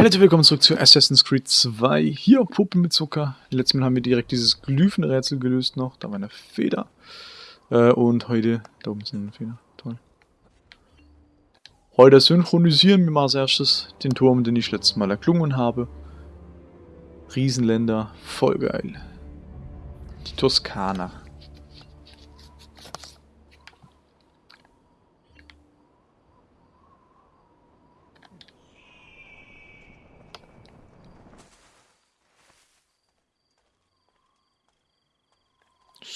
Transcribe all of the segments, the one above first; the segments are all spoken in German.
Hallo willkommen zurück zu Assassin's Creed 2. Hier Puppen mit Zucker. Letztes Mal haben wir direkt dieses Glyphenrätsel gelöst noch. Da war eine Feder. Äh, und heute, da oben ist eine Feder. Toll. Heute synchronisieren wir mal als erstes den Turm, den ich letztes Mal erklungen habe. Riesenländer, voll geil. Die Toskana.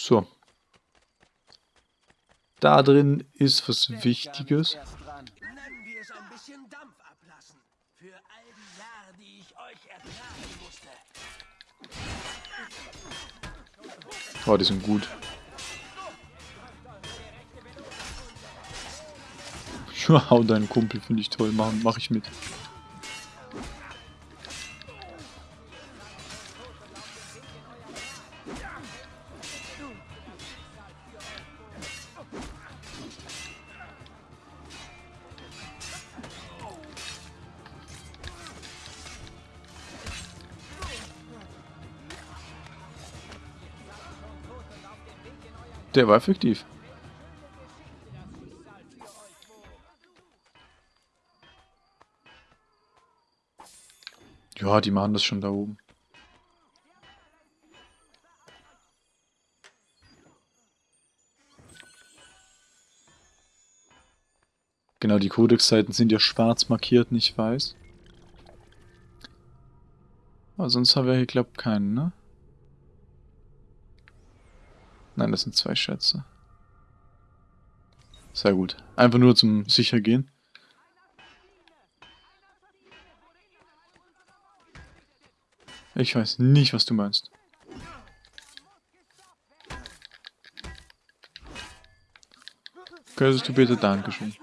So. Da drin ist was Wichtiges. Oh, die sind gut. Hau deinen Kumpel, finde ich toll. Mach, mach ich mit. Der war effektiv. Ja, die machen das schon da oben. Genau, die Codex-Seiten sind ja schwarz markiert, nicht weiß. Aber sonst haben wir hier, glaube ich, keinen, ne? Nein, das sind zwei Schätze. Sehr gut. Einfach nur zum Sichergehen. Ich weiß nicht, was du meinst. Könntest du bitte Dankeschön.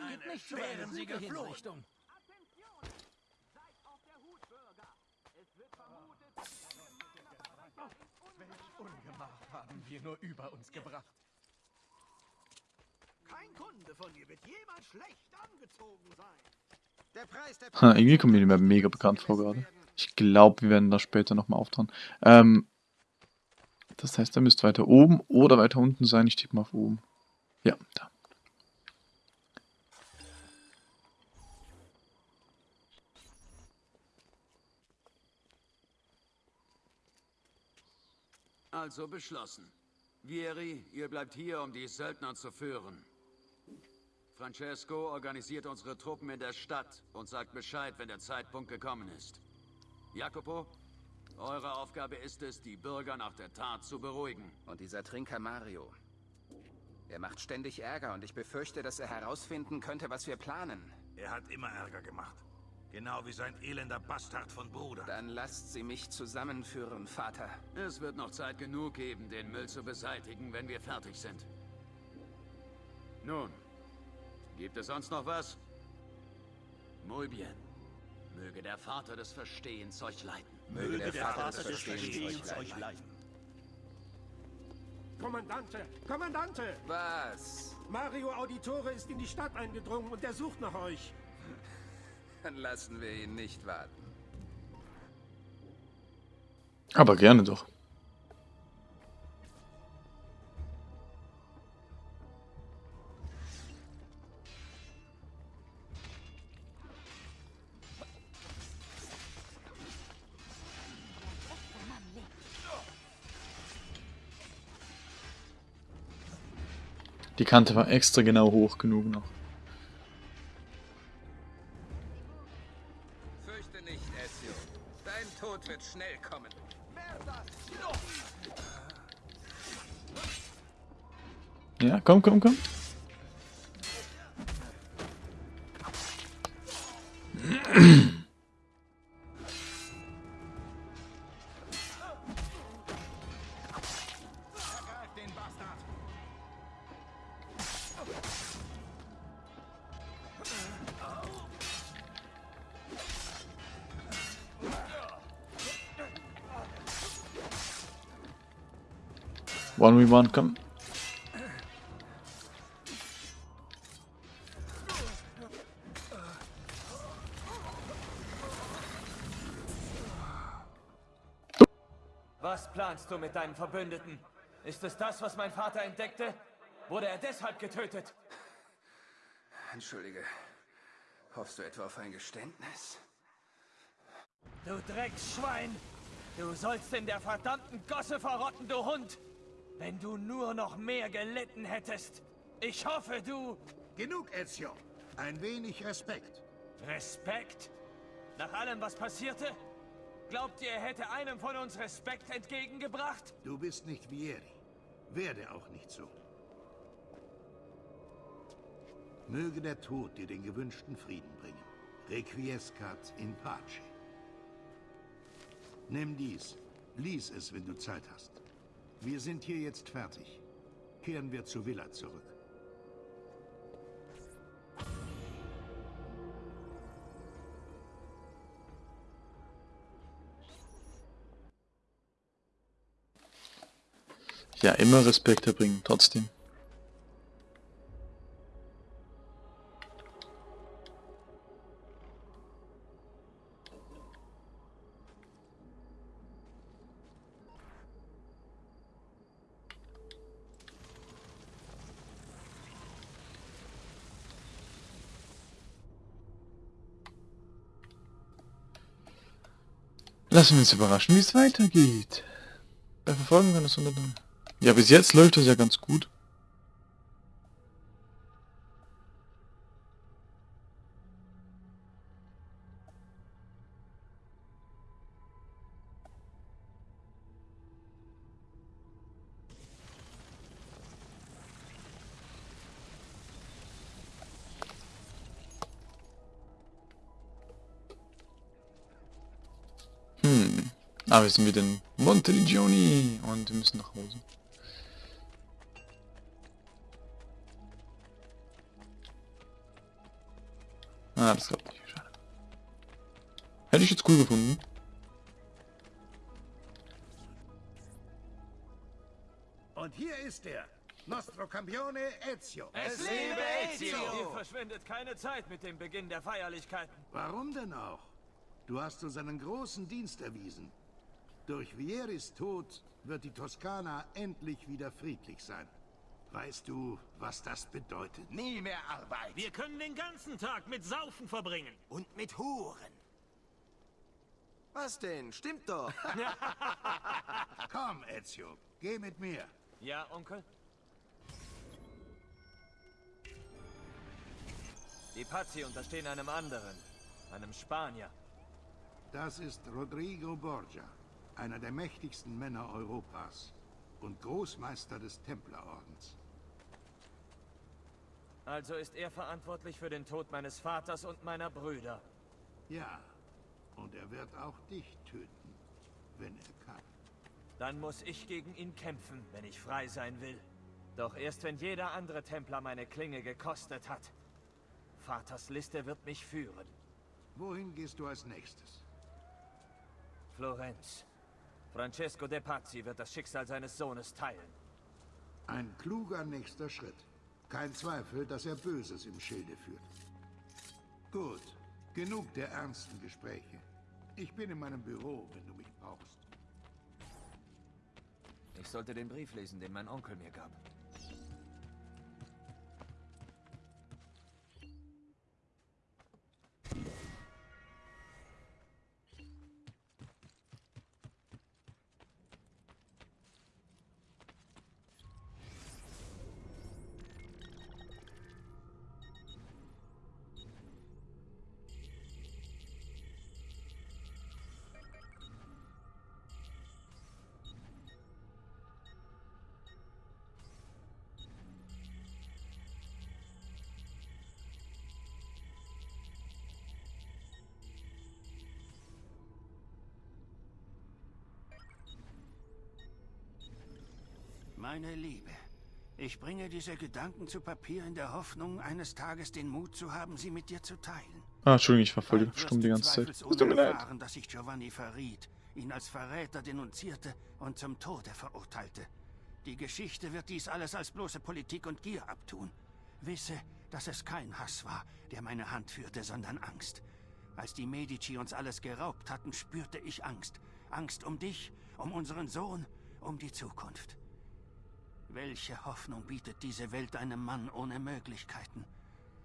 Nur über uns gebracht. Kein Kunde von dir wird jemals schlecht angezogen sein. Der Preis der ha, irgendwie kommt mir die Map mega bekannt vor gerade. Ich glaube, wir werden da später nochmal auftauchen. Ähm, das heißt, er müsste weiter oben oder weiter unten sein. Ich tippe mal auf oben. Ja, da. Also beschlossen. Vieri, ihr bleibt hier, um die Söldner zu führen. Francesco organisiert unsere Truppen in der Stadt und sagt Bescheid, wenn der Zeitpunkt gekommen ist. Jacopo, eure Aufgabe ist es, die Bürger nach der Tat zu beruhigen. Und dieser Trinker Mario. Er macht ständig Ärger und ich befürchte, dass er herausfinden könnte, was wir planen. Er hat immer Ärger gemacht. Genau wie sein elender Bastard von Bruder. Dann lasst sie mich zusammenführen, Vater. Es wird noch Zeit genug geben, den Müll zu beseitigen, wenn wir fertig sind. Nun, gibt es sonst noch was? Muy bien. Möge der Vater des Verstehens euch leiten. Möge der, der Vater, Vater, des Verstehens, euch leiten. Kommandante! Kommandante! Was? Mario Auditore ist in die Stadt eingedrungen und er sucht nach euch. Dann lassen wir ihn nicht warten. Aber gerne doch. Die Kante war extra genau hoch genug noch. Ja, komm, komm, komm. One we one, come. Du mit deinen Verbündeten? Ist es das, was mein Vater entdeckte? Wurde er deshalb getötet? Entschuldige. Hoffst du etwa auf ein Geständnis? Du Drecksschwein! Du sollst in der verdammten Gosse verrotten, du Hund! Wenn du nur noch mehr gelitten hättest. Ich hoffe, du... Genug, Ezio. Ein wenig Respekt. Respekt? Nach allem, was passierte? Glaubt ihr, er hätte einem von uns Respekt entgegengebracht? Du bist nicht Vieri. Werde auch nicht so. Möge der Tod dir den gewünschten Frieden bringen. Requiescat in pace. Nimm dies. Lies es, wenn du Zeit hast. Wir sind hier jetzt fertig. Kehren wir zur Villa zurück. Ja, immer Respekt erbringen, trotzdem. Lassen wir uns überraschen, wie es weitergeht. Bei Verfolgen kann es unter... Ja, bis jetzt läuft das ja ganz gut. Hm. Ah, wir sind wieder in Monteriggioni und wir müssen nach Hause. Ah, das klappt nicht. Schade. Hätte ich jetzt cool gefunden. Und hier ist er. Nostro Campione Ezio. Es lebe Ezio! Hier verschwindet keine Zeit mit dem Beginn der Feierlichkeiten. Warum denn auch? Du hast uns einen großen Dienst erwiesen. Durch Vieris Tod wird die Toskana endlich wieder friedlich sein. Weißt du, was das bedeutet? Nie mehr Arbeit. Wir können den ganzen Tag mit Saufen verbringen. Und mit Huren. Was denn? Stimmt doch. Komm, Ezio, geh mit mir. Ja, Onkel? Die Pazzi unterstehen einem anderen, einem Spanier. Das ist Rodrigo Borgia, einer der mächtigsten Männer Europas und Großmeister des Templerordens. Also ist er verantwortlich für den Tod meines Vaters und meiner Brüder. Ja, und er wird auch dich töten, wenn er kann. Dann muss ich gegen ihn kämpfen, wenn ich frei sein will. Doch erst wenn jeder andere Templer meine Klinge gekostet hat. Vaters Liste wird mich führen. Wohin gehst du als nächstes? Florenz. Francesco de Pazzi wird das Schicksal seines Sohnes teilen. Ein kluger nächster Schritt. Kein Zweifel, dass er Böses im Schilde führt. Gut, genug der ernsten Gespräche. Ich bin in meinem Büro, wenn du mich brauchst. Ich sollte den Brief lesen, den mein Onkel mir gab. Meine Liebe, ich bringe diese Gedanken zu Papier in der Hoffnung, eines Tages den Mut zu haben, sie mit dir zu teilen. Ah, Entschuldigung, ich war voll stumm die ganze Zeit. Es tut mir leid. erfahren, dass ich Giovanni verriet, ihn als Verräter denunzierte und zum Tode verurteilte. Die Geschichte wird dies alles als bloße Politik und Gier abtun. Wisse, dass es kein Hass war, der meine Hand führte, sondern Angst. Als die Medici uns alles geraubt hatten, spürte ich Angst. Angst um dich, um unseren Sohn, um die Zukunft. Welche Hoffnung bietet diese Welt einem Mann ohne Möglichkeiten?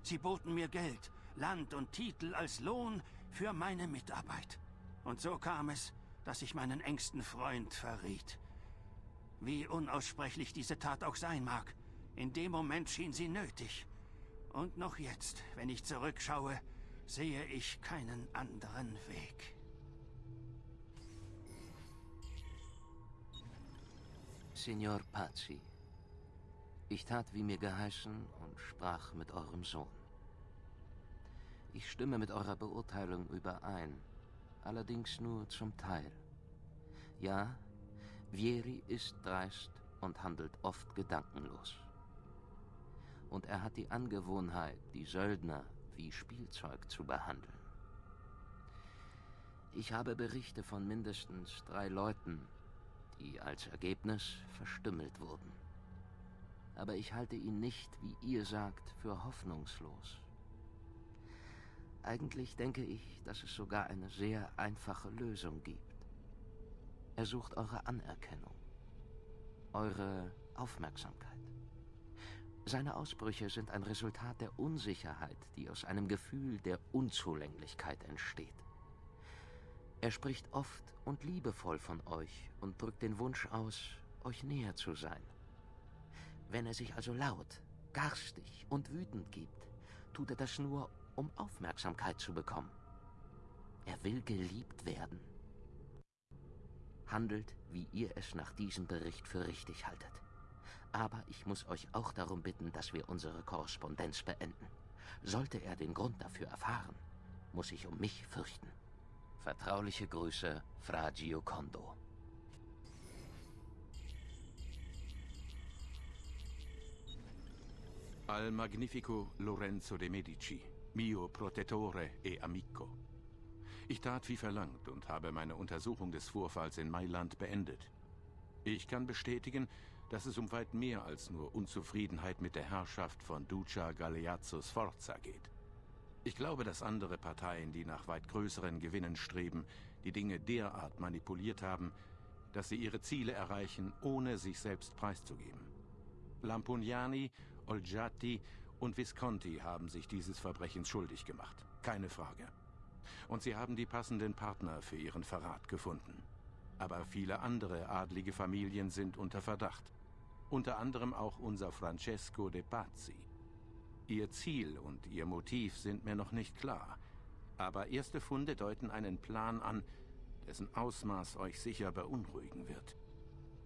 Sie boten mir Geld, Land und Titel als Lohn für meine Mitarbeit. Und so kam es, dass ich meinen engsten Freund verriet. Wie unaussprechlich diese Tat auch sein mag, in dem Moment schien sie nötig. Und noch jetzt, wenn ich zurückschaue, sehe ich keinen anderen Weg. Signor Pazzi, ich tat, wie mir geheißen, und sprach mit eurem Sohn. Ich stimme mit eurer Beurteilung überein, allerdings nur zum Teil. Ja, Vieri ist dreist und handelt oft gedankenlos. Und er hat die Angewohnheit, die Söldner wie Spielzeug zu behandeln. Ich habe Berichte von mindestens drei Leuten, die als Ergebnis verstümmelt wurden. Aber ich halte ihn nicht, wie ihr sagt, für hoffnungslos. Eigentlich denke ich, dass es sogar eine sehr einfache Lösung gibt. Er sucht eure Anerkennung, eure Aufmerksamkeit. Seine Ausbrüche sind ein Resultat der Unsicherheit, die aus einem Gefühl der Unzulänglichkeit entsteht. Er spricht oft und liebevoll von euch und drückt den Wunsch aus, euch näher zu sein. Wenn er sich also laut, garstig und wütend gibt, tut er das nur, um Aufmerksamkeit zu bekommen. Er will geliebt werden handelt, wie ihr es nach diesem Bericht für richtig haltet. Aber ich muss euch auch darum bitten, dass wir unsere Korrespondenz beenden. Sollte er den Grund dafür erfahren, muss ich um mich fürchten. Vertrauliche Grüße, Fra Giocondo. Al magnifico Lorenzo de Medici, mio protettore e amico. Ich tat wie verlangt und habe meine Untersuchung des Vorfalls in Mailand beendet. Ich kann bestätigen, dass es um weit mehr als nur Unzufriedenheit mit der Herrschaft von Duca Galeazzo Sforza geht. Ich glaube, dass andere Parteien, die nach weit größeren Gewinnen streben, die Dinge derart manipuliert haben, dass sie ihre Ziele erreichen, ohne sich selbst preiszugeben. Lampugnani, Olgiati und Visconti haben sich dieses Verbrechens schuldig gemacht. Keine Frage und sie haben die passenden Partner für ihren Verrat gefunden. Aber viele andere adlige Familien sind unter Verdacht. Unter anderem auch unser Francesco de Pazzi. Ihr Ziel und ihr Motiv sind mir noch nicht klar. Aber erste Funde deuten einen Plan an, dessen Ausmaß euch sicher beunruhigen wird.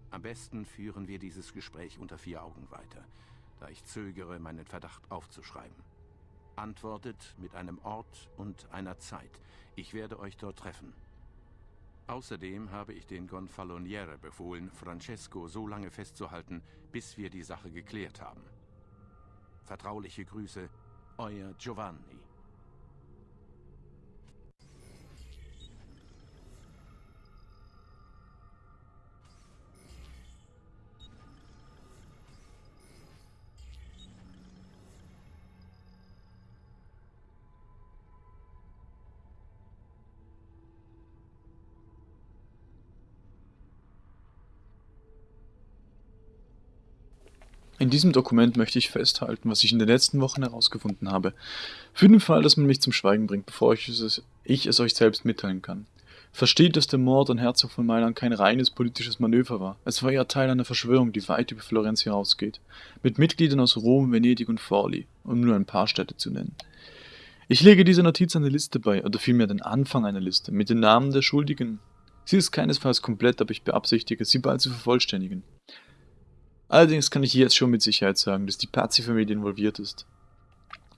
Am besten führen wir dieses Gespräch unter vier Augen weiter, da ich zögere, meinen Verdacht aufzuschreiben. Antwortet mit einem Ort und einer Zeit. Ich werde euch dort treffen. Außerdem habe ich den Gonfaloniere befohlen, Francesco so lange festzuhalten, bis wir die Sache geklärt haben. Vertrauliche Grüße, euer Giovanni. In diesem Dokument möchte ich festhalten, was ich in den letzten Wochen herausgefunden habe. Für den Fall, dass man mich zum Schweigen bringt, bevor ich es, ich es euch selbst mitteilen kann. Versteht, dass der Mord an Herzog von Mailand kein reines politisches Manöver war. Es war eher Teil einer Verschwörung, die weit über Florenz hinausgeht. Mit Mitgliedern aus Rom, Venedig und Forli, um nur ein paar Städte zu nennen. Ich lege dieser Notiz eine Liste bei, oder vielmehr den Anfang einer Liste, mit den Namen der Schuldigen. Sie ist keinesfalls komplett, aber ich beabsichtige, sie bald zu vervollständigen. Allerdings kann ich jetzt schon mit Sicherheit sagen, dass die Pazzi-Familie involviert ist.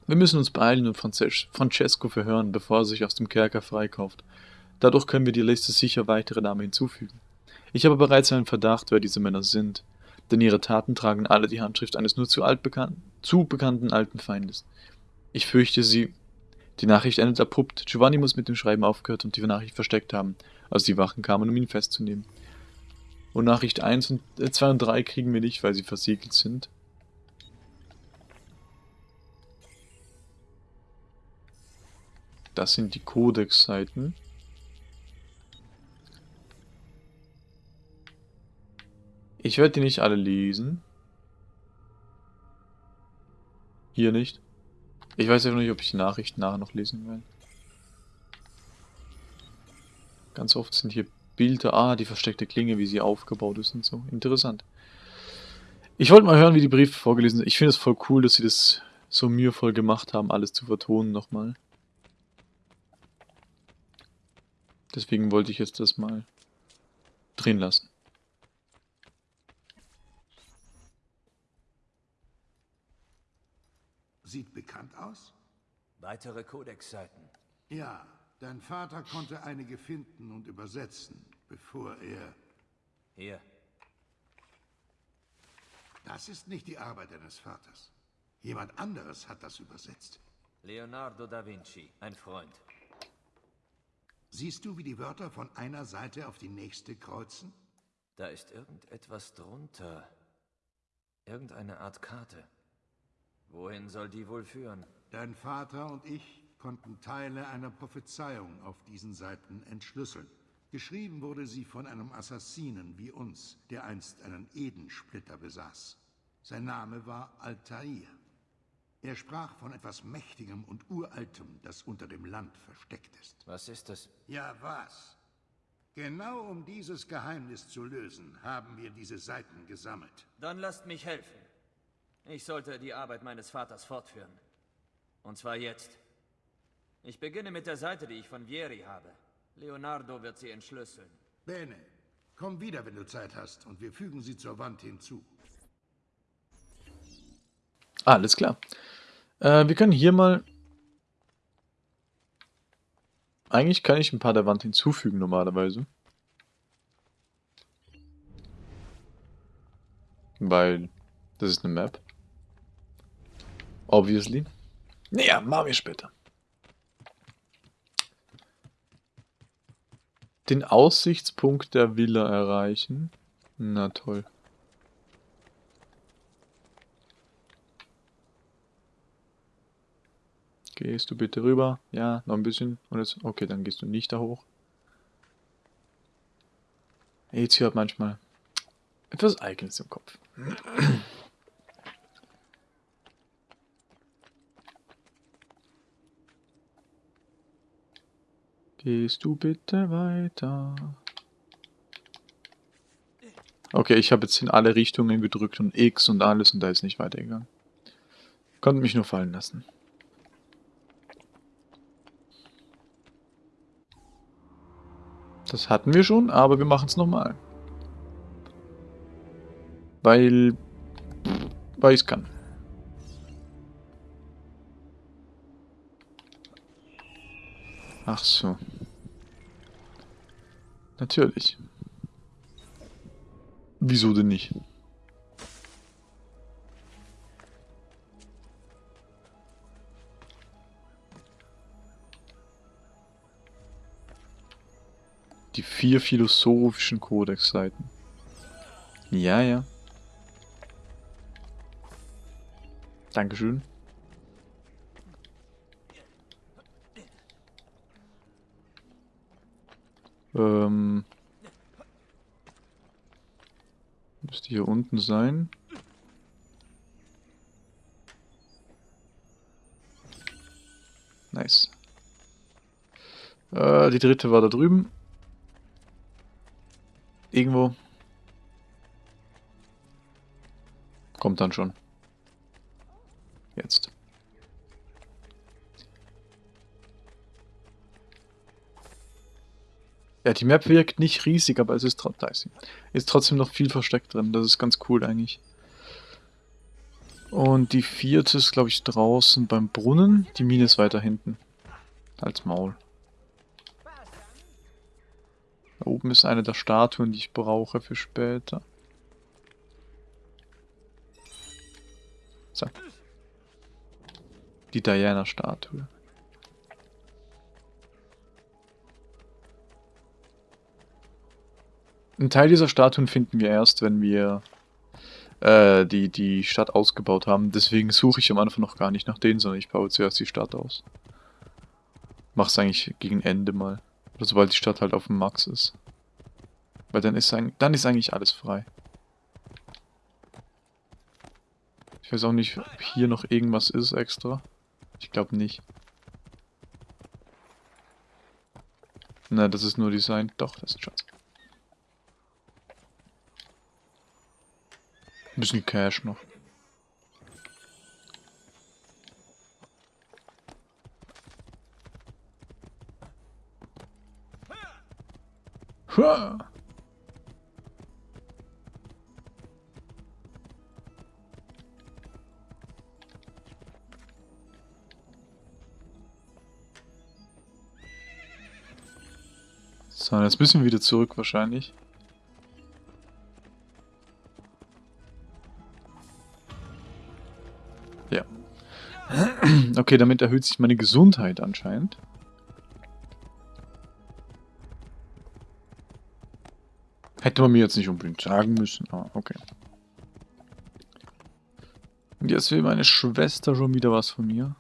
Wir müssen uns beeilen und Francesco verhören, bevor er sich aus dem Kerker freikauft. Dadurch können wir die Liste sicher weitere Namen hinzufügen. Ich habe bereits einen Verdacht, wer diese Männer sind, denn ihre Taten tragen alle die Handschrift eines nur zu, altbekannten, zu bekannten alten Feindes. Ich fürchte sie... Die Nachricht endet abrupt. Giovanni muss mit dem Schreiben aufgehört und die Nachricht versteckt haben, als die Wachen kamen, um ihn festzunehmen. Und Nachricht 1 und äh, 2 und 3 kriegen wir nicht, weil sie versiegelt sind. Das sind die Codex-Seiten. Ich werde die nicht alle lesen. Hier nicht. Ich weiß ja nicht, ob ich die Nachrichten nachher noch lesen werde. Ganz oft sind hier Bilder. Ah, die versteckte Klinge, wie sie aufgebaut ist und so. Interessant. Ich wollte mal hören, wie die Briefe vorgelesen sind. Ich finde es voll cool, dass sie das so mühevoll gemacht haben, alles zu vertonen nochmal. Deswegen wollte ich jetzt das mal drin lassen. Sieht bekannt aus? Weitere Codex-Seiten. Ja, dein Vater konnte einige finden und übersetzen, bevor er... Hier. Das ist nicht die Arbeit deines Vaters. Jemand anderes hat das übersetzt. Leonardo da Vinci, ein Freund. Siehst du, wie die Wörter von einer Seite auf die nächste kreuzen? Da ist irgendetwas drunter. Irgendeine Art Karte. Wohin soll die wohl führen? Dein Vater und ich konnten Teile einer Prophezeiung auf diesen Seiten entschlüsseln. Geschrieben wurde sie von einem Assassinen wie uns, der einst einen Edensplitter besaß. Sein Name war Altair. Er sprach von etwas Mächtigem und Uraltem, das unter dem Land versteckt ist. Was ist das? Ja, was? Genau um dieses Geheimnis zu lösen, haben wir diese Seiten gesammelt. Dann lasst mich helfen. Ich sollte die Arbeit meines Vaters fortführen. Und zwar jetzt. Ich beginne mit der Seite, die ich von Vieri habe. Leonardo wird sie entschlüsseln. Bene, komm wieder, wenn du Zeit hast, und wir fügen sie zur Wand hinzu. Alles klar. Äh, wir können hier mal... Eigentlich kann ich ein paar der Wand hinzufügen normalerweise. Weil das ist eine Map. Obviously. Naja, machen wir später. Den Aussichtspunkt der Villa erreichen. Na toll. Gehst du bitte rüber? Ja, noch ein bisschen. Und jetzt, okay, dann gehst du nicht da hoch. Jetzt hat manchmal etwas Eigenes im Kopf. Gehst du bitte weiter? Okay, ich habe jetzt in alle Richtungen gedrückt und X und alles und da ist nicht weitergegangen. Konnte mich nur fallen lassen. Das hatten wir schon, aber wir machen es nochmal. Weil... Weil ich es kann. Ach so. Natürlich. Wieso denn nicht? Die vier philosophischen Codex-Seiten. Ja, ja. Dankeschön. Ähm, müsste hier unten sein. Nice. Äh, die dritte war da drüben. Irgendwo. Kommt dann schon. Jetzt. Ja, die Map wirkt nicht riesig, aber es ist, tro ist trotzdem noch viel versteckt drin. Das ist ganz cool eigentlich. Und die vierte ist, glaube ich, draußen beim Brunnen. Die Mine ist weiter hinten. Als Maul. Da oben ist eine der Statuen, die ich brauche für später. So. Die Diana-Statue. Ein Teil dieser Statuen finden wir erst, wenn wir äh, die, die Stadt ausgebaut haben. Deswegen suche ich am Anfang noch gar nicht nach denen, sondern ich baue zuerst die Stadt aus. Mach's eigentlich gegen Ende mal. Oder sobald die Stadt halt auf dem Max ist. Weil dann ist, dann ist eigentlich alles frei. Ich weiß auch nicht, ob hier noch irgendwas ist extra. Ich glaube nicht. Na, das ist nur Design. Doch, das ist Schatz. Ein bisschen Cash noch. Hua! So, jetzt müssen wir wieder zurück wahrscheinlich. Okay, damit erhöht sich meine Gesundheit anscheinend. Hätte man mir jetzt nicht unbedingt sagen müssen, aber okay. Und jetzt will meine Schwester schon wieder was von mir.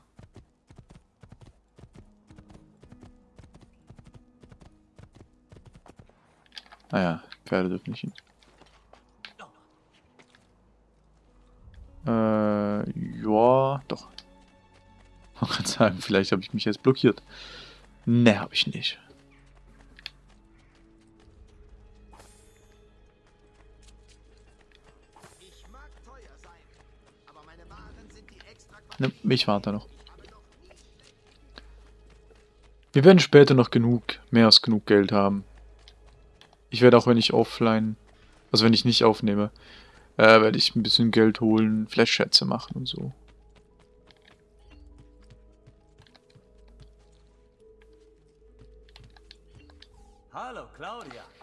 Naja, ah Pferde dürfen nicht hin. Kann sagen, vielleicht habe ich mich jetzt blockiert. Ne, habe ich nicht. Ne, ich warte noch. Wir werden später noch genug, mehr als genug Geld haben. Ich werde auch, wenn ich offline, also wenn ich nicht aufnehme, äh, werde ich ein bisschen Geld holen, vielleicht Schätze machen und so.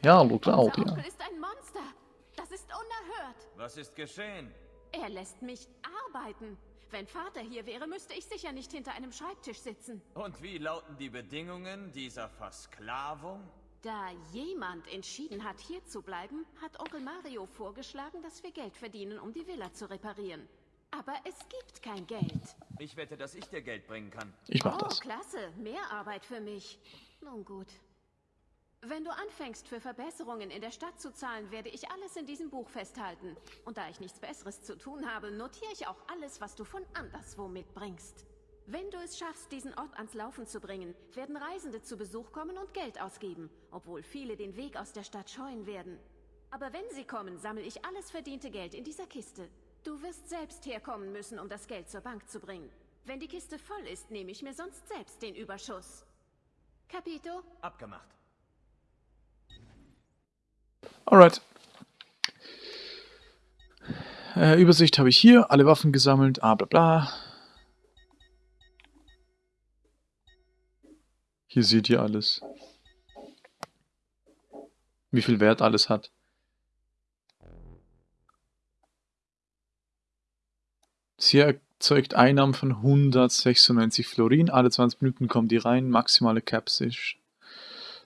Ja, hallo, Claudia. Unser Onkel ist ein Monster. Das ist unerhört. Was ist geschehen? Er lässt mich arbeiten. Wenn Vater hier wäre, müsste ich sicher nicht hinter einem Schreibtisch sitzen. Und wie lauten die Bedingungen dieser Versklavung? Da jemand entschieden hat, hier zu bleiben, hat Onkel Mario vorgeschlagen, dass wir Geld verdienen, um die Villa zu reparieren. Aber es gibt kein Geld. Ich wette, dass ich dir Geld bringen kann. Ich mach oh, das. klasse. Mehr Arbeit für mich. Nun gut. Wenn du anfängst, für Verbesserungen in der Stadt zu zahlen, werde ich alles in diesem Buch festhalten. Und da ich nichts Besseres zu tun habe, notiere ich auch alles, was du von anderswo mitbringst. Wenn du es schaffst, diesen Ort ans Laufen zu bringen, werden Reisende zu Besuch kommen und Geld ausgeben, obwohl viele den Weg aus der Stadt scheuen werden. Aber wenn sie kommen, sammle ich alles verdiente Geld in dieser Kiste. Du wirst selbst herkommen müssen, um das Geld zur Bank zu bringen. Wenn die Kiste voll ist, nehme ich mir sonst selbst den Überschuss. Capito? Abgemacht. Alright. Äh, Übersicht habe ich hier, alle Waffen gesammelt, ah bla bla. Hier seht ihr alles. Wie viel Wert alles hat. Sie erzeugt Einnahmen von 196 Florin. Alle 20 Minuten kommen die rein. Maximale Caps ist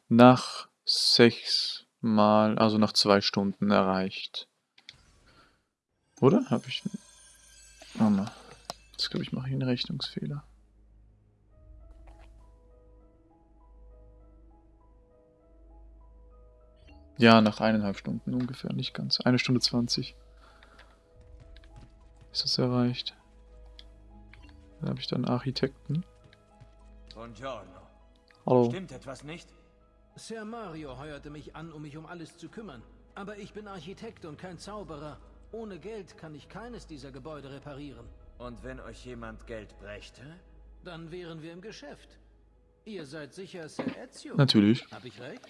nach 6 mal, also nach zwei Stunden erreicht. Oder? Habe ich... Oh mal. Jetzt glaube ich, mache ich einen Rechnungsfehler. Ja, nach eineinhalb Stunden ungefähr, nicht ganz. Eine Stunde zwanzig. Ist das erreicht? Dann habe ich dann Architekten. Buongiorno. Hallo. Stimmt etwas nicht? Sir Mario heuerte mich an, um mich um alles zu kümmern. Aber ich bin Architekt und kein Zauberer. Ohne Geld kann ich keines dieser Gebäude reparieren. Und wenn euch jemand Geld brächte? Dann wären wir im Geschäft. Ihr seid sicher Sir Ezio? Natürlich. Hab ich recht?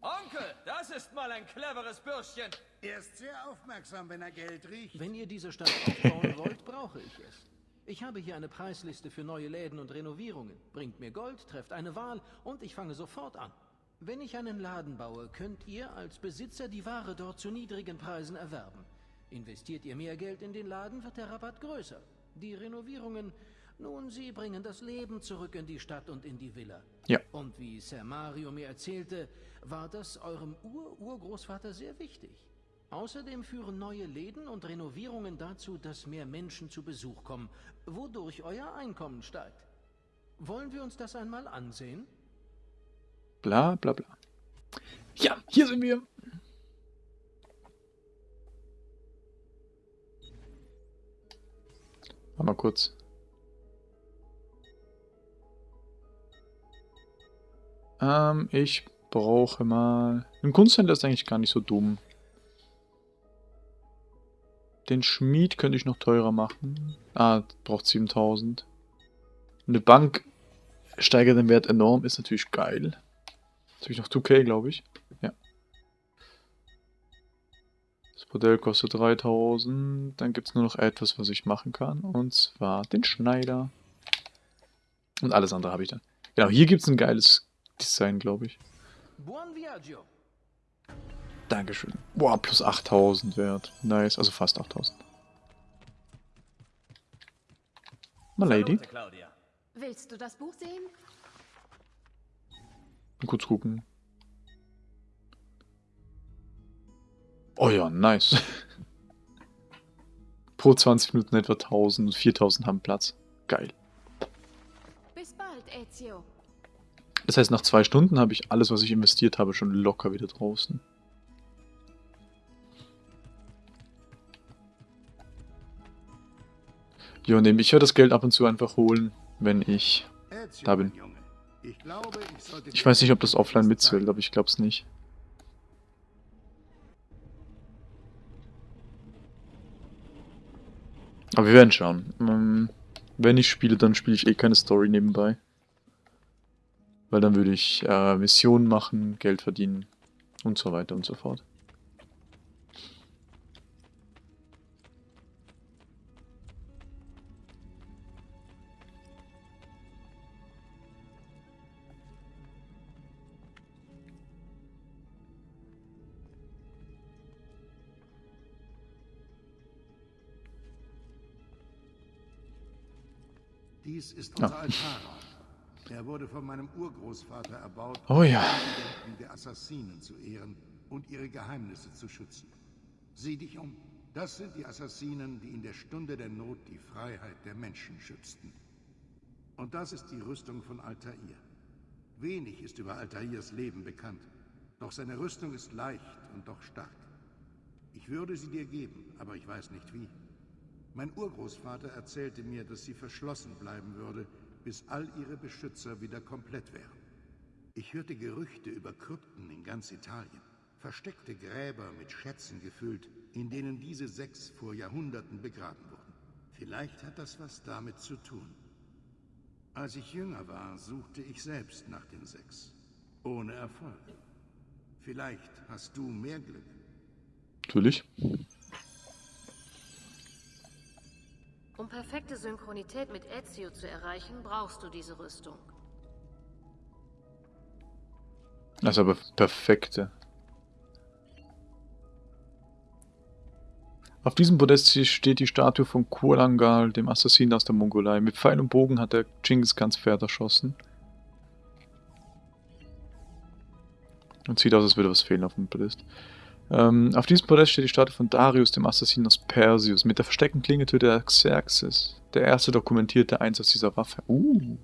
Onkel, das ist mal ein cleveres Bürschchen. Er ist sehr aufmerksam, wenn er Geld riecht. Wenn ihr diese Stadt aufbauen wollt, brauche ich es. Ich habe hier eine Preisliste für neue Läden und Renovierungen. Bringt mir Gold, trefft eine Wahl und ich fange sofort an. Wenn ich einen Laden baue, könnt ihr als Besitzer die Ware dort zu niedrigen Preisen erwerben. Investiert ihr mehr Geld in den Laden, wird der Rabatt größer. Die Renovierungen, nun, sie bringen das Leben zurück in die Stadt und in die Villa. Ja. Und wie Sir Mario mir erzählte, war das eurem Ur-Urgroßvater sehr wichtig. Außerdem führen neue Läden und Renovierungen dazu, dass mehr Menschen zu Besuch kommen, wodurch euer Einkommen steigt. Wollen wir uns das einmal ansehen? Bla bla bla. Ja, hier sind wir. Warte mal kurz. Ähm, ich brauche mal... Ein Kunsthändler ist eigentlich gar nicht so dumm. Den Schmied könnte ich noch teurer machen. Ah, braucht 7000. Eine Bank steigert den Wert enorm, ist natürlich geil. Jetzt habe ich noch 2k, glaube ich. Ja. Das Modell kostet 3000. Dann gibt es nur noch etwas, was ich machen kann. Und zwar den Schneider. Und alles andere habe ich dann. Genau, hier gibt es ein geiles Design, glaube ich. Buon viaggio. Dankeschön. Boah, plus 8000 wert. Nice, also fast 8000. Mal Lady. Claudia. Willst du das Buch sehen? Mal kurz gucken. Oh ja, nice. Pro 20 Minuten etwa 1000, 4000 haben Platz. Geil. Bis bald, Ezio. Das heißt, nach zwei Stunden habe ich alles, was ich investiert habe, schon locker wieder draußen. Jo, nehme ich werde das Geld ab und zu einfach holen, wenn ich da bin. ich weiß nicht, ob das offline mitzählt, aber ich glaube es nicht. Aber wir werden schauen. Ähm, wenn ich spiele, dann spiele ich eh keine Story nebenbei. Weil dann würde ich äh, Missionen machen, Geld verdienen und so weiter und so fort. Dies ist Ja. unser Altarraum. Er wurde von meinem Urgroßvater erbaut, Oh ja. um der Assassinen zu ehren und ihre Geheimnisse zu schützen. Sieh dich um. Das sind die Assassinen, die in der Stunde der Not die Freiheit der Menschen schützten. Und das ist die Rüstung von Altair. Wenig ist über Altairs Leben bekannt, doch seine Rüstung ist leicht und doch stark. Ich würde sie dir geben, aber ich weiß nicht wie. Mein Urgroßvater erzählte mir, dass sie verschlossen bleiben würde, bis all ihre Beschützer wieder komplett wären. Ich hörte Gerüchte über Krypten in ganz Italien, versteckte Gräber mit Schätzen gefüllt, in denen diese sechs vor Jahrhunderten begraben wurden. Vielleicht hat das was damit zu tun. Als ich jünger war, suchte ich selbst nach den sechs. Ohne Erfolg. Vielleicht hast du mehr Glück. Natürlich. Um perfekte Synchronität mit Ezio zu erreichen, brauchst du diese Rüstung. Das ist aber perfekte. Auf diesem Podest steht die Statue von Kurangal, dem Assassinen aus der Mongolei. Mit Pfeil und Bogen hat er Genghis Khans Pferd erschossen. Und sieht aus, als würde was fehlen auf dem Podest. Ähm, auf diesem Podest steht die Statue von Darius, dem Assassinen aus Perseus. Mit der versteckten Klinge tötet er Xerxes, der erste dokumentierte Einsatz dieser Waffe. Uh.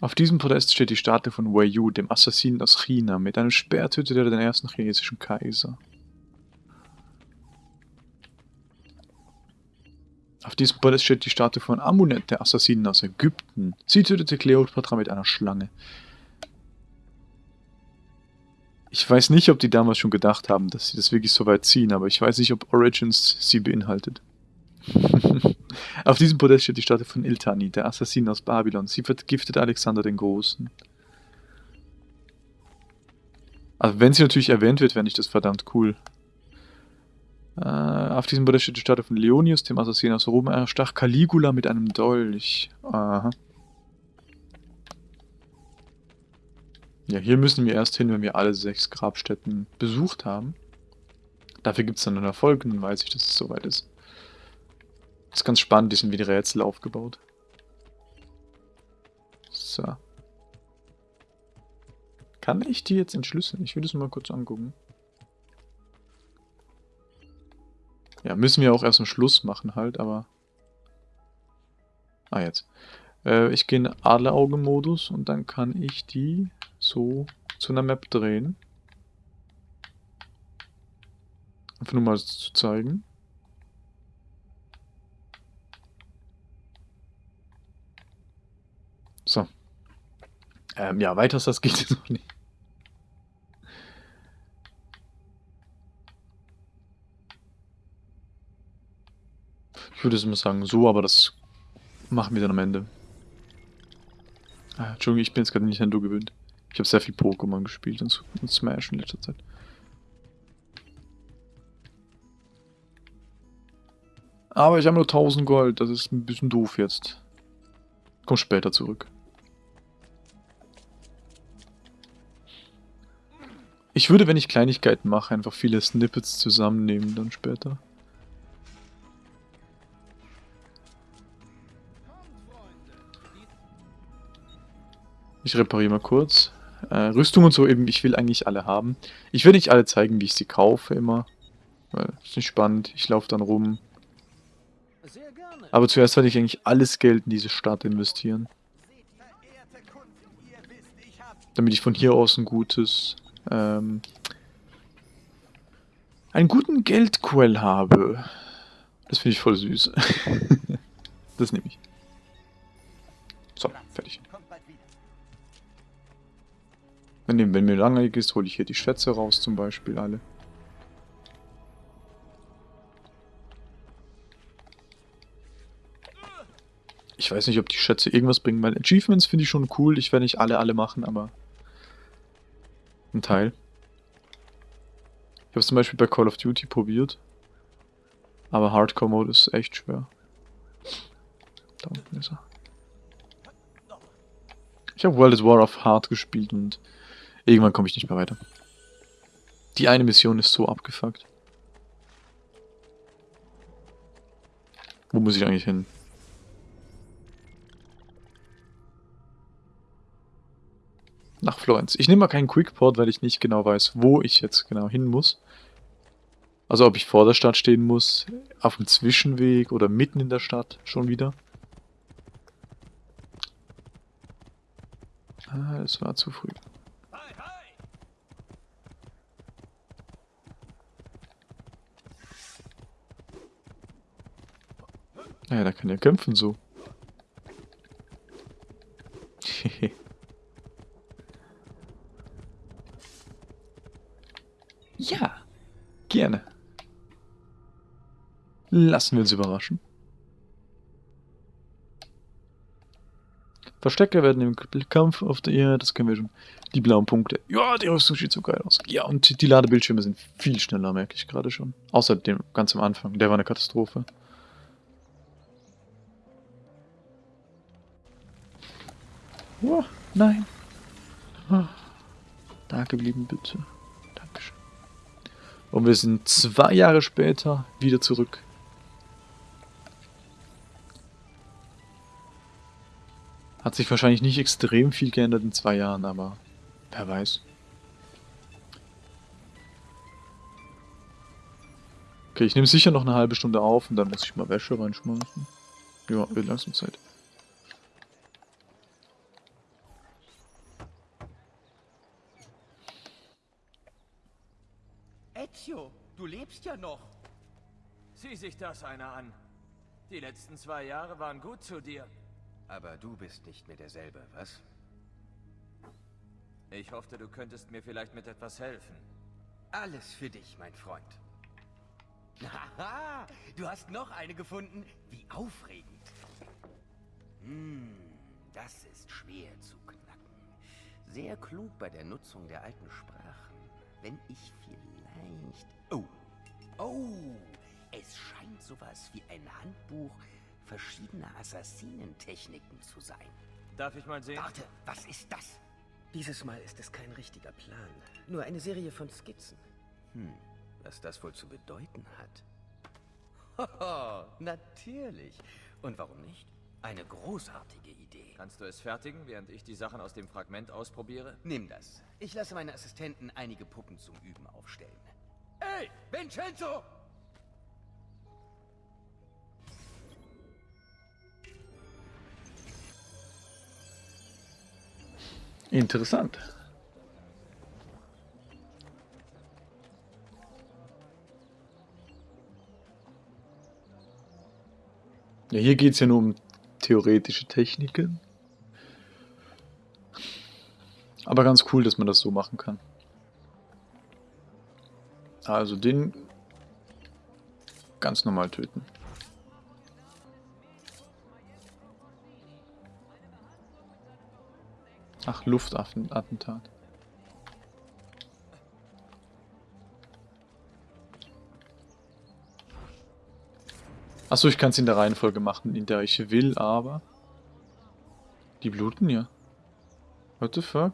Auf diesem Podest steht die Statue von Wei Yu, dem Assassinen aus China. Mit einem Speer tötet er den ersten chinesischen Kaiser. Auf diesem Podest steht die Statue von Amunet, der Assassinen aus Ägypten. Sie tötete Kleopatra mit einer Schlange. Ich weiß nicht, ob die damals schon gedacht haben, dass sie das wirklich so weit ziehen, aber ich weiß nicht, ob Origins sie beinhaltet. Auf diesem Podest steht die Statue von Iltani, der Assassin aus Babylon. Sie vergiftet Alexander den Großen. Also wenn sie natürlich erwähnt wird, fände ich das verdammt cool. Äh, auf diesem Podest steht die Statue von Leonius, dem Assassin aus Rom. Er stach Caligula mit einem Dolch. Aha. Ja, hier müssen wir erst hin, wenn wir alle sechs Grabstätten besucht haben. Dafür gibt es dann einen Erfolg und dann weiß ich, dass es soweit ist. Das ist ganz spannend, die sind wie die Rätsel aufgebaut. So. Kann ich die jetzt entschlüsseln? Ich will das mal kurz angucken. Ja, müssen wir auch erst am Schluss machen halt, aber... Ah, jetzt. Äh, ich gehe in Adlerauge-Modus und dann kann ich die so zu einer Map drehen. Einfach nur mal zu zeigen. So. Ähm, ja, weiter das geht es noch nicht. Ich würde es immer sagen so, aber das machen wir dann am Ende. Ah, Entschuldigung, ich bin jetzt gerade nicht Nintendo gewöhnt. Ich habe sehr viel Pokémon gespielt und, und Smash in letzter Zeit. Aber ich habe nur 1000 Gold, das ist ein bisschen doof jetzt. Komm später zurück. Ich würde, wenn ich Kleinigkeiten mache, einfach viele Snippets zusammennehmen dann später. Ich repariere mal kurz. Äh, Rüstung und so eben, ich will eigentlich alle haben. Ich will nicht alle zeigen, wie ich sie kaufe immer. Weil, ist nicht spannend. Ich laufe dann rum. Aber zuerst werde ich eigentlich alles Geld in diese Stadt investieren. Damit ich von hier aus ein gutes... Ähm, einen guten Geldquell habe. Das finde ich voll süß. das nehme ich. So, fertig. Wenn, wenn mir langweilig ist, hole ich hier die Schätze raus zum Beispiel alle. Ich weiß nicht, ob die Schätze irgendwas bringen, weil Achievements finde ich schon cool. Ich werde nicht alle, alle machen, aber ein Teil. Ich habe es zum Beispiel bei Call of Duty probiert. Aber Hardcore-Mode ist echt schwer. Da unten ist er. Ich habe World of War of Hard gespielt und Irgendwann komme ich nicht mehr weiter. Die eine Mission ist so abgefuckt. Wo muss ich eigentlich hin? Nach Florenz. Ich nehme mal keinen Quickport, weil ich nicht genau weiß, wo ich jetzt genau hin muss. Also ob ich vor der Stadt stehen muss, auf dem Zwischenweg oder mitten in der Stadt schon wieder. Ah, es war zu früh. Naja, da kann er kämpfen so. ja, gerne. Lassen wir uns überraschen. Verstecke werden im Kampf auf der Erde, das können wir schon. Die blauen Punkte. Ja, die Rüstung sieht so geil aus. Ja, und die Ladebildschirme sind viel schneller, merke ich gerade schon. Außer dem ganz am Anfang. Der war eine Katastrophe. Oh, nein. Oh, da geblieben, bitte. Dankeschön. Und wir sind zwei Jahre später wieder zurück. Hat sich wahrscheinlich nicht extrem viel geändert in zwei Jahren, aber wer weiß. Okay, ich nehme sicher noch eine halbe Stunde auf und dann muss ich mal Wäsche reinschmeißen. Ja, wird langsam Zeit. Ezio, du lebst ja noch. Sieh sich das einer an. Die letzten zwei Jahre waren gut zu dir. Aber du bist nicht mehr derselbe, was? Ich hoffte, du könntest mir vielleicht mit etwas helfen. Alles für dich, mein Freund. Haha, du hast noch eine gefunden. Wie aufregend. Hm, das ist schwer zu knacken. Sehr klug bei der Nutzung der alten Sprachen. Wenn ich vielleicht... Oh, oh, es scheint sowas wie ein Handbuch verschiedener Assassinentechniken zu sein. Darf ich mal sehen? Warte, was ist das? Dieses Mal ist es kein richtiger Plan. Nur eine Serie von Skizzen. Hm, was das wohl zu bedeuten hat. Hoho, natürlich. Und warum nicht? Eine großartige Idee. Kannst du es fertigen, während ich die Sachen aus dem Fragment ausprobiere? Nimm das. Ich lasse meine Assistenten einige Puppen zum Üben aufstellen. Ey, Vincenzo! Interessant. Ja, hier geht es ja nur um theoretische Techniken. Aber ganz cool, dass man das so machen kann. Also den ganz normal töten. Ach, Luftattentat. Achso, ich kann es in der Reihenfolge machen, in der ich will, aber... Die bluten ja. What the fuck?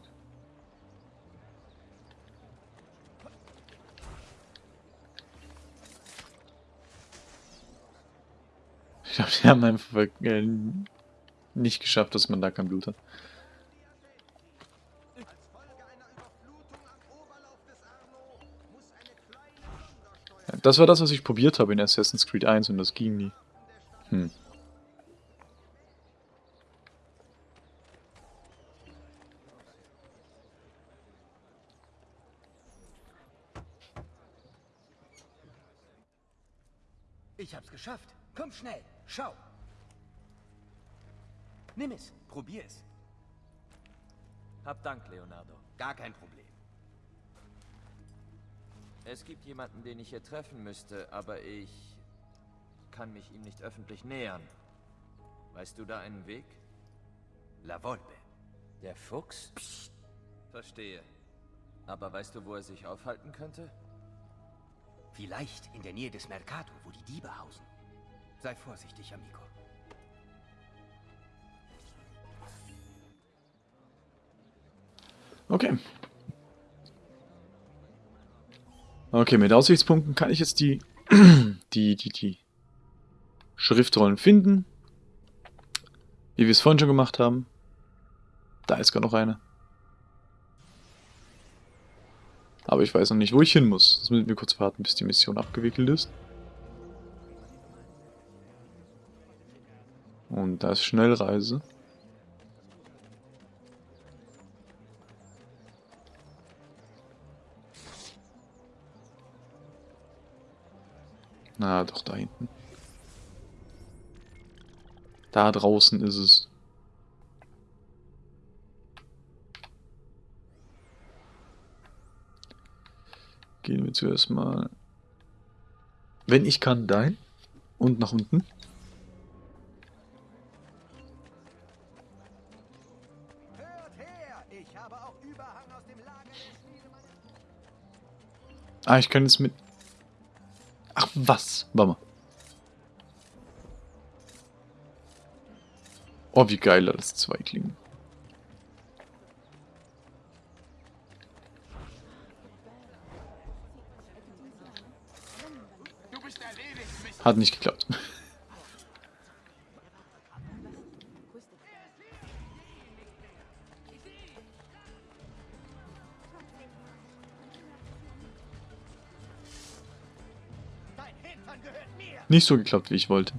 die haben einfach äh, nicht geschafft, dass man da kein Blut hat. Das war das, was ich probiert habe in Assassin's Creed 1 und das ging nie. Hm. Ich hab's geschafft. Komm schnell, schau. Nimm es, probier es. Hab Dank, Leonardo. Gar kein Problem. Es gibt jemanden, den ich hier treffen müsste, aber ich kann mich ihm nicht öffentlich nähern. Weißt du da einen Weg? La Volpe. Der Fuchs? Psst. Verstehe. Aber weißt du, wo er sich aufhalten könnte? Vielleicht in der Nähe des Mercato, wo die Diebe hausen. Sei vorsichtig, Amico. Okay. Okay, mit Aussichtspunkten kann ich jetzt die, die, die, die Schriftrollen finden. Wie wir es vorhin schon gemacht haben. Da ist gar noch eine. Aber ich weiß noch nicht, wo ich hin muss. Jetzt müssen wir kurz warten, bis die Mission abgewickelt ist. Und da ist Schnellreise. Na, doch da hinten. Da draußen ist es. Gehen wir zuerst mal... Wenn ich kann, dahin. Und nach unten. Ah, ich kann jetzt mit... Ach, was? Warte mal. Oh, wie geil das zwei klingen. Hat nicht geklappt. Nicht so geklappt, wie ich wollte.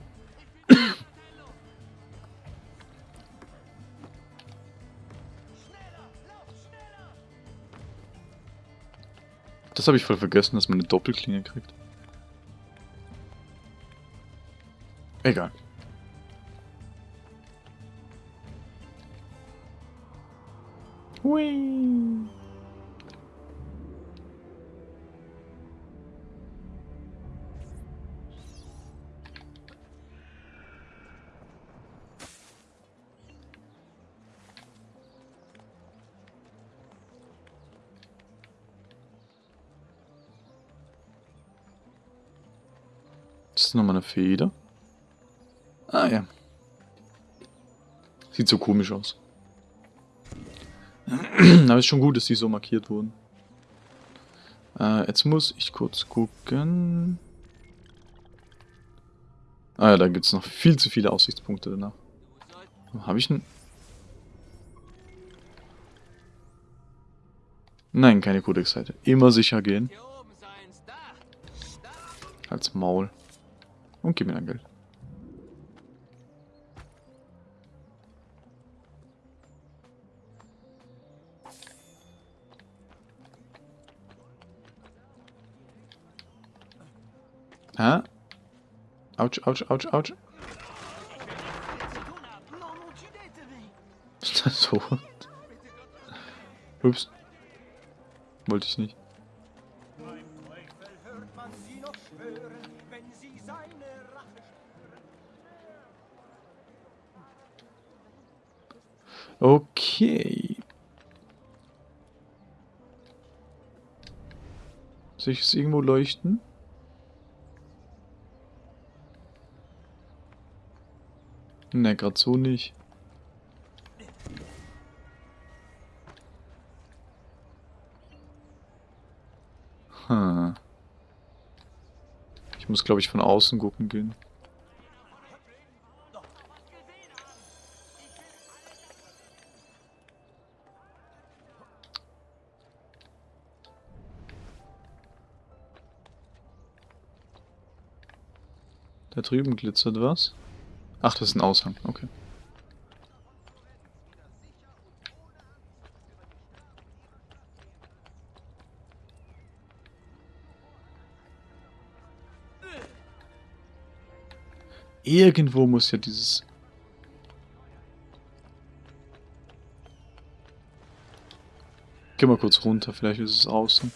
Das habe ich voll vergessen, dass man eine Doppelklinge kriegt. Egal. Hui. Nochmal eine Feder. Ah ja. Sieht so komisch aus. Aber ist schon gut, dass die so markiert wurden. Äh, jetzt muss ich kurz gucken. Ah ja, da gibt es noch viel zu viele Aussichtspunkte danach. Habe ich einen... Nein, keine Codex-Seite. Immer sicher gehen. Als Maul. Und gib mir dein Geld. Hä? Autsch, autsch, autsch, autsch. Ist das so? Ups. Wollte ich nicht. Sehe ich es irgendwo leuchten? Ne, gerade so nicht. Hm. Ich muss, glaube ich, von außen gucken gehen. Da drüben glitzert was. Ach, das ist ein Aushang. Okay. Irgendwo muss ja dieses... Geh mal kurz runter, vielleicht ist es außen.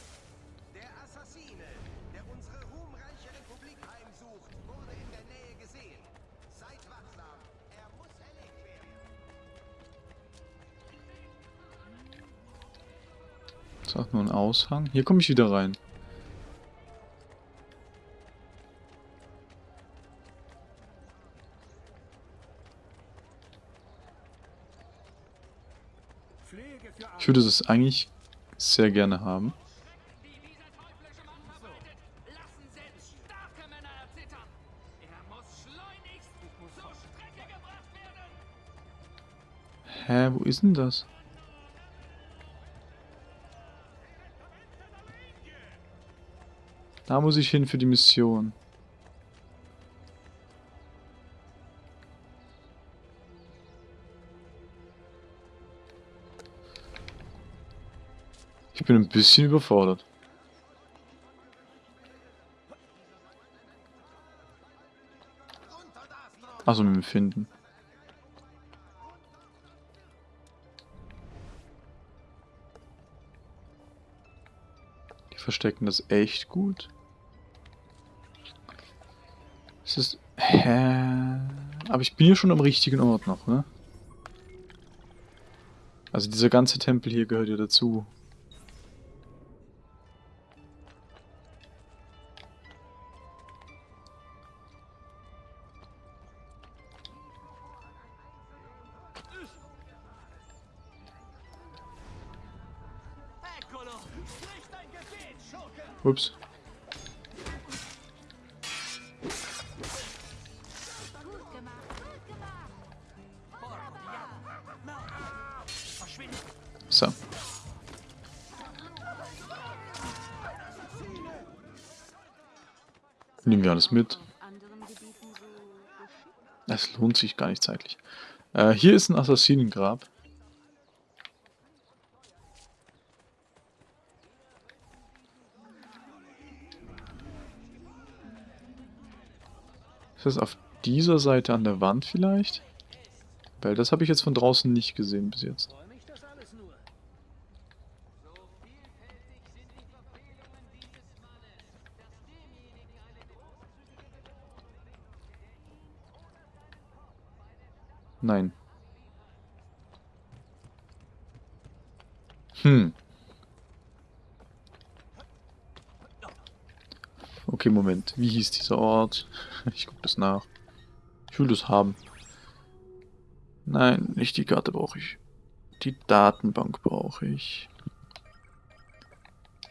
Ist nur ein Aushang. Hier komme ich wieder rein. Ich würde das eigentlich sehr gerne haben. Hä, wo ist denn das? Da muss ich hin für die Mission. Ich bin ein bisschen überfordert. Also mit dem Finden. Die verstecken das echt gut. Es ist... Hä? Aber ich bin hier schon am richtigen Ort noch, ne? Also dieser ganze Tempel hier gehört ja dazu. Ups. Alles mit. Es lohnt sich gar nicht zeitlich. Äh, hier ist ein Assassinengrab. Ist das auf dieser Seite an der Wand vielleicht? Weil das habe ich jetzt von draußen nicht gesehen bis jetzt. Nein. Hm. Okay, Moment. Wie hieß dieser Ort? Ich gucke das nach. Ich will das haben. Nein, nicht die Karte brauche ich. Die Datenbank brauche ich.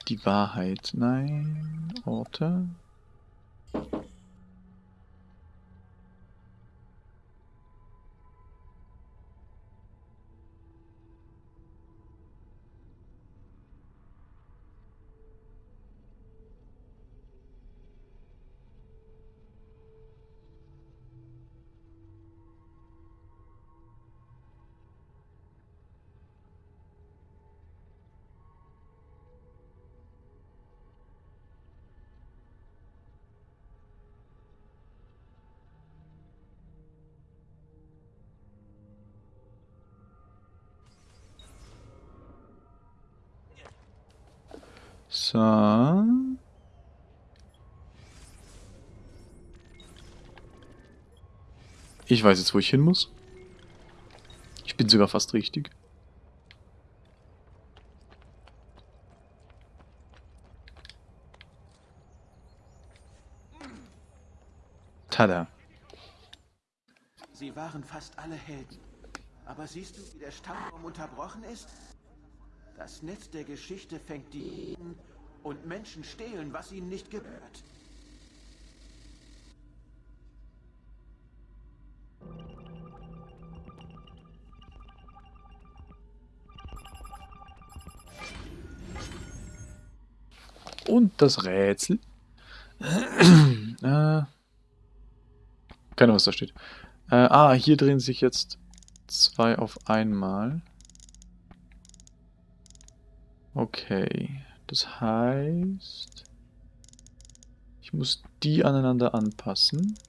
Die Wahrheit. Nein. Orte. So. Ich weiß jetzt, wo ich hin muss. Ich bin sogar fast richtig. Tada. Sie waren fast alle Helden. Aber siehst du, wie der Stammbaum unterbrochen ist? Das Netz der Geschichte fängt die und Menschen stehlen, was ihnen nicht gehört. Und das Rätsel. äh, keine Ahnung, was da steht. Äh, ah, hier drehen sich jetzt zwei auf einmal. Okay. Das heißt... Ich muss die aneinander anpassen.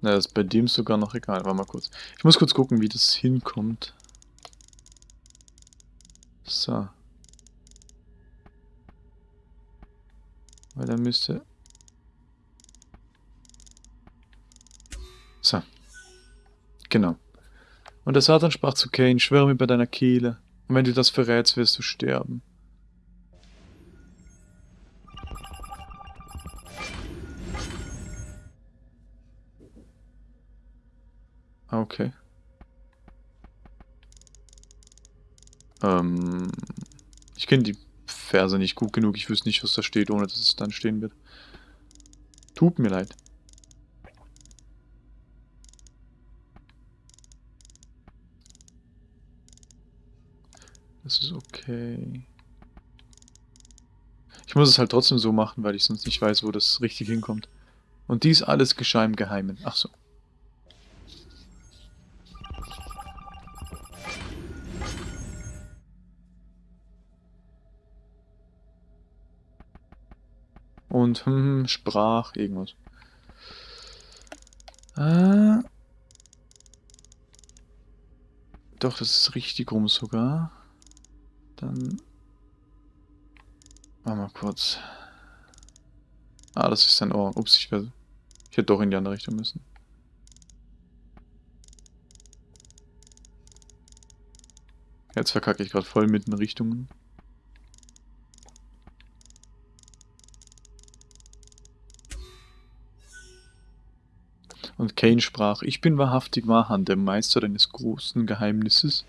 Na, das ist bei dem sogar noch egal. Warte mal kurz. Ich muss kurz gucken, wie das hinkommt. So. Weil da müsste... Genau. Und der Satan sprach zu Cain, schwöre mir bei deiner Kehle. Und wenn du das verrätst, wirst du sterben. Okay. Ähm, ich kenne die Verse nicht gut genug. Ich wüsste nicht, was da steht, ohne dass es dann stehen wird. Tut mir leid. Das ist okay. Ich muss es halt trotzdem so machen, weil ich sonst nicht weiß, wo das richtig hinkommt. Und dies alles geschah im Geheimen. Ach so. Und hm, sprach irgendwas. Äh, doch, das ist richtig rum sogar. Dann... Warte mal kurz. Ah, das ist sein Ohr. Ups, ich, werde, ich hätte doch in die andere Richtung müssen. Jetzt verkacke ich gerade voll mit den Richtungen. Und Cain sprach, ich bin wahrhaftig Mahan, der Meister deines großen Geheimnisses.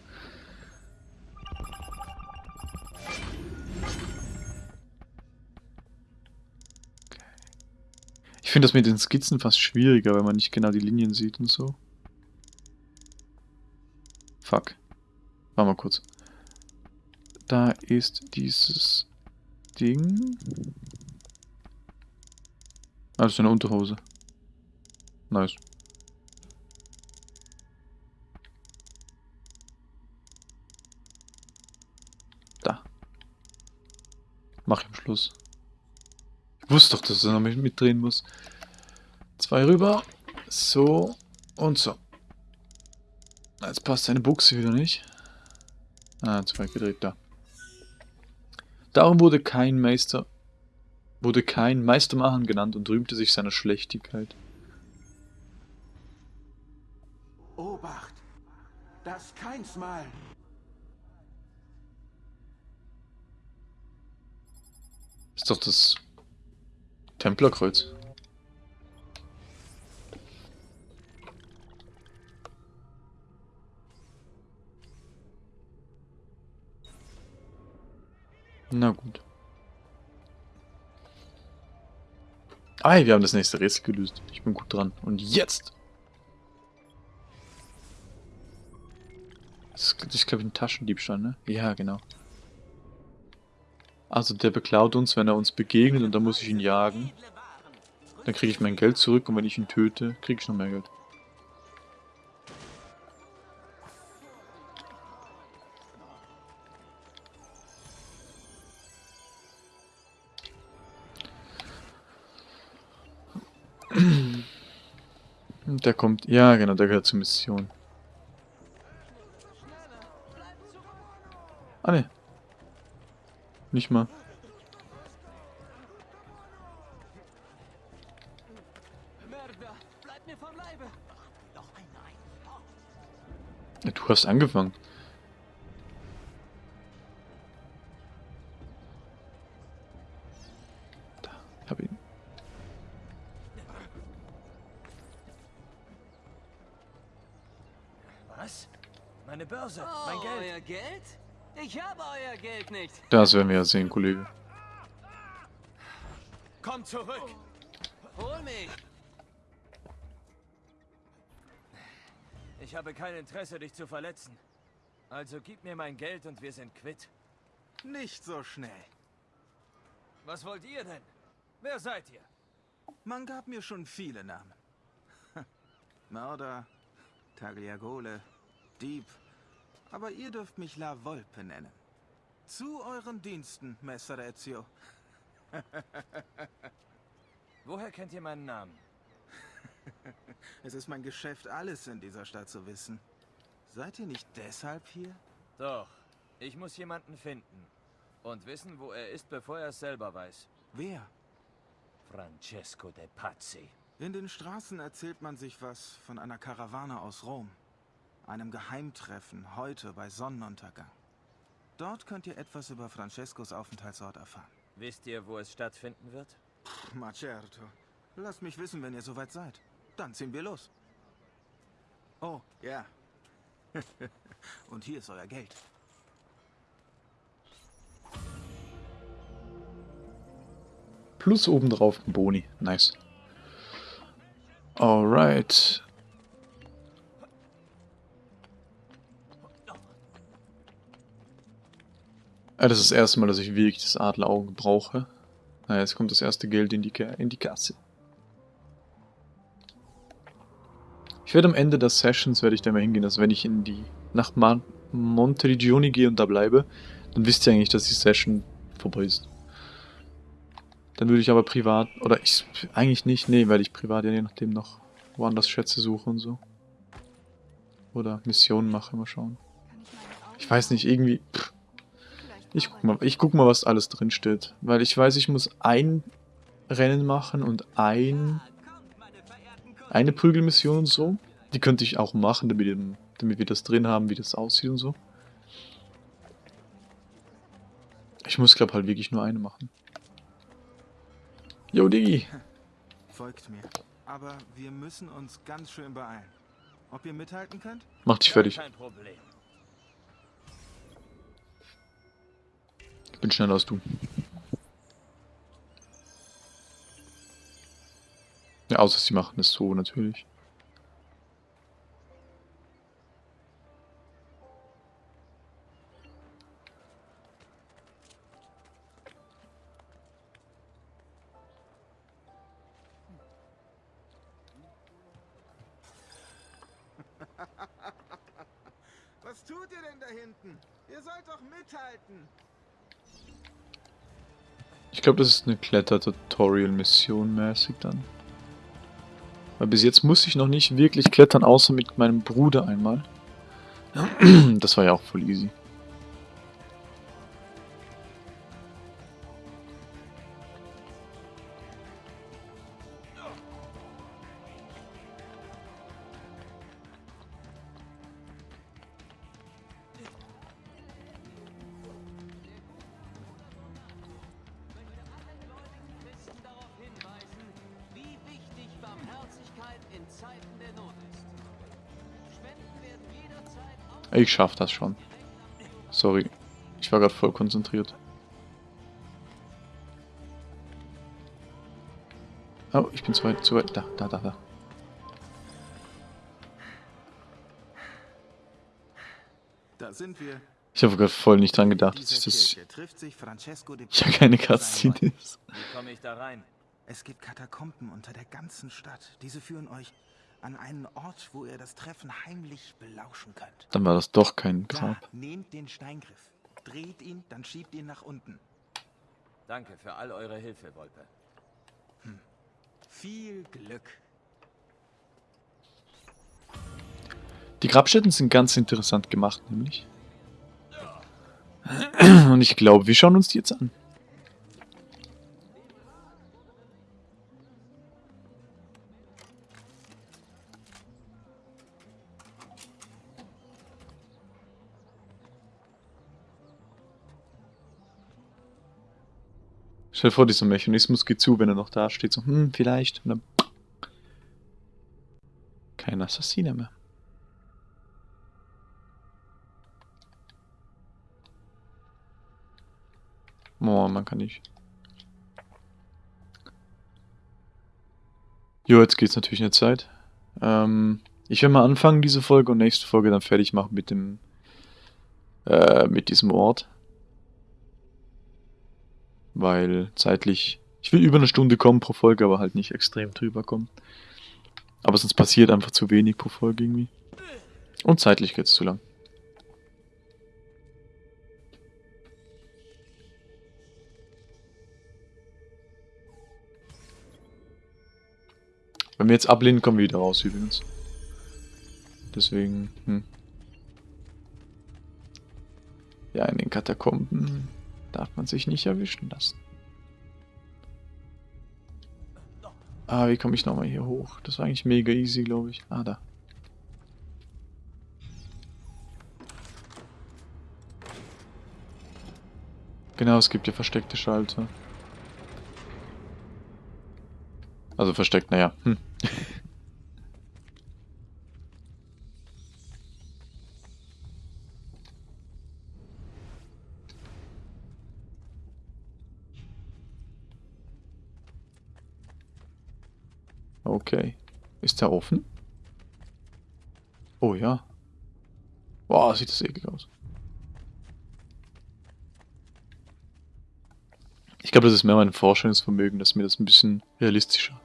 Finde das mit den Skizzen fast schwieriger, weil man nicht genau die Linien sieht und so. Fuck. Warte mal kurz. Da ist dieses Ding. Ah, das ist eine Unterhose. Nice. Da. Mach ich am Schluss. Wusste doch, dass er noch mitdrehen muss. Zwei rüber. So. Und so. Jetzt passt seine Buchse wieder nicht. Ah, zwei gedreht, da. Darum wurde kein Meister wurde kein Meistermachen genannt und rühmte sich seiner Schlechtigkeit. Obacht! Das keinsmal! Ist doch das Templerkreuz. Na gut. Ah, wir haben das nächste Rätsel gelöst. Ich bin gut dran. Und jetzt Das ist, glaube ich, ein Taschendiebstahl, ne? Ja, genau. Also der beklaut uns, wenn er uns begegnet und dann muss ich ihn jagen. Dann kriege ich mein Geld zurück und wenn ich ihn töte, kriege ich noch mehr Geld. Der kommt, ja genau, der gehört zur Mission. Ah ne. Nicht mal. Ja, du hast angefangen. Da, hab ihn. Was? Meine Börse, Oh, mein Geld. euer Geld? Ich habe euer Geld nicht. Das werden wir ja sehen, Kollege. Komm zurück. Hol mich. Ich habe kein Interesse, dich zu verletzen. Also gib mir mein Geld und wir sind quitt. Nicht so schnell. Was wollt ihr denn? Wer seid ihr? Man gab mir schon viele Namen. Mörder, Tagliagole, Dieb. Aber ihr dürft mich La Volpe nennen. Zu euren Diensten, Messer Ezio. Woher kennt ihr meinen Namen? es ist mein Geschäft, alles in dieser Stadt zu wissen. Seid ihr nicht deshalb hier? Doch. Ich muss jemanden finden. Und wissen, wo er ist, bevor er es selber weiß. Wer? Francesco de Pazzi. In den Straßen erzählt man sich was von einer Karawane aus Rom. Einem Geheimtreffen heute bei Sonnenuntergang. Dort könnt ihr etwas über Francescos Aufenthaltsort erfahren. Wisst ihr, wo es stattfinden wird? Ma certo. Lasst mich wissen, wenn ihr soweit seid. Dann ziehen wir los. Oh, ja. Und hier ist euer Geld. Plus obendrauf ein Boni. Nice. Alright. Ja, das ist das erste Mal, dass ich wirklich das Adlerauge brauche. Na, jetzt kommt das erste Geld in die, in die Kasse. Ich werde am Ende der Sessions, werde ich da mal hingehen, dass wenn ich in die, nach Ma Monterigioni gehe und da bleibe, dann wisst ihr eigentlich, dass die Session vorbei ist. Dann würde ich aber privat, oder ich, eigentlich nicht, nee, weil ich privat ja je nachdem noch woanders Schätze suche und so. Oder Missionen mache, mal schauen. Ich weiß nicht, irgendwie, pff. Ich guck mal, ich guck mal, was alles drin steht. Weil ich weiß, ich muss ein Rennen machen und ein eine Prügelmission und so. Die könnte ich auch machen, damit, damit wir das drin haben, wie das aussieht und so. Ich muss, glaube halt wirklich nur eine machen. Yo, Diggi. Folgt mir. Aber wir müssen uns ganz schön beeilen. Ob ihr mithalten könnt? Mach dich fertig. Kein Problem. Bin schneller als du. Ja, außer sie machen es so natürlich. Was tut ihr denn da hinten? Ihr sollt doch mithalten. Ich glaube, das ist eine Kletter-Tutorial-Mission mäßig dann. Weil bis jetzt muss ich noch nicht wirklich klettern, außer mit meinem Bruder einmal. Das war ja auch voll easy. Ich schaff das schon. Sorry. Ich war gerade voll konzentriert. Oh, ich bin zu weit, zu weit. Da, da, da, da. Da sind wir. Ich habe gerade voll nicht dran gedacht, dass ich das... Kirche trifft sich Francesco de Ja, keine Cutscene ist. Wie komme ich da rein? Es gibt Katakomben unter der ganzen Stadt. Diese führen euch an einen Ort, wo ihr das Treffen heimlich belauschen könnt. Dann war das doch kein Da, Grab. nehmt den Steingriff, dreht ihn, dann schiebt ihn nach unten. Danke für all eure Hilfe, Wolpe. Viel Glück. Die Grabstätten sind ganz interessant gemacht, nämlich. Und ich glaube, wir schauen uns die jetzt an. Stell dir vor, dieser Mechanismus geht zu, wenn er noch da steht. So, hm, vielleicht. Und dann kein Assassiner mehr. Oh, man kann nicht. Jo, jetzt geht's natürlich in der Zeit. Ähm, ich werde mal anfangen, diese Folge und nächste Folge dann fertig machen mit dem, äh, mit diesem Ort. Weil zeitlich, ich will über eine Stunde kommen pro Folge, aber halt nicht extrem drüber kommen. Aber sonst passiert einfach zu wenig pro Folge irgendwie. Und zeitlich geht's zu lang. Wenn wir jetzt ablehnen, kommen wir wieder raus übrigens. Deswegen, hm. Ja, in den Katakomben darf man sich nicht erwischen lassen. Ah, wie komme ich nochmal hier hoch? Das war eigentlich mega easy, glaube ich. Ah, da. Genau, es gibt ja versteckte Schalter. Also versteckt, naja. Hm. Okay. Ist der offen? Oh ja. Boah, sieht das eklig aus. Ich glaube, das ist mehr mein Vorstellungsvermögen, dass mir das ein bisschen realistischer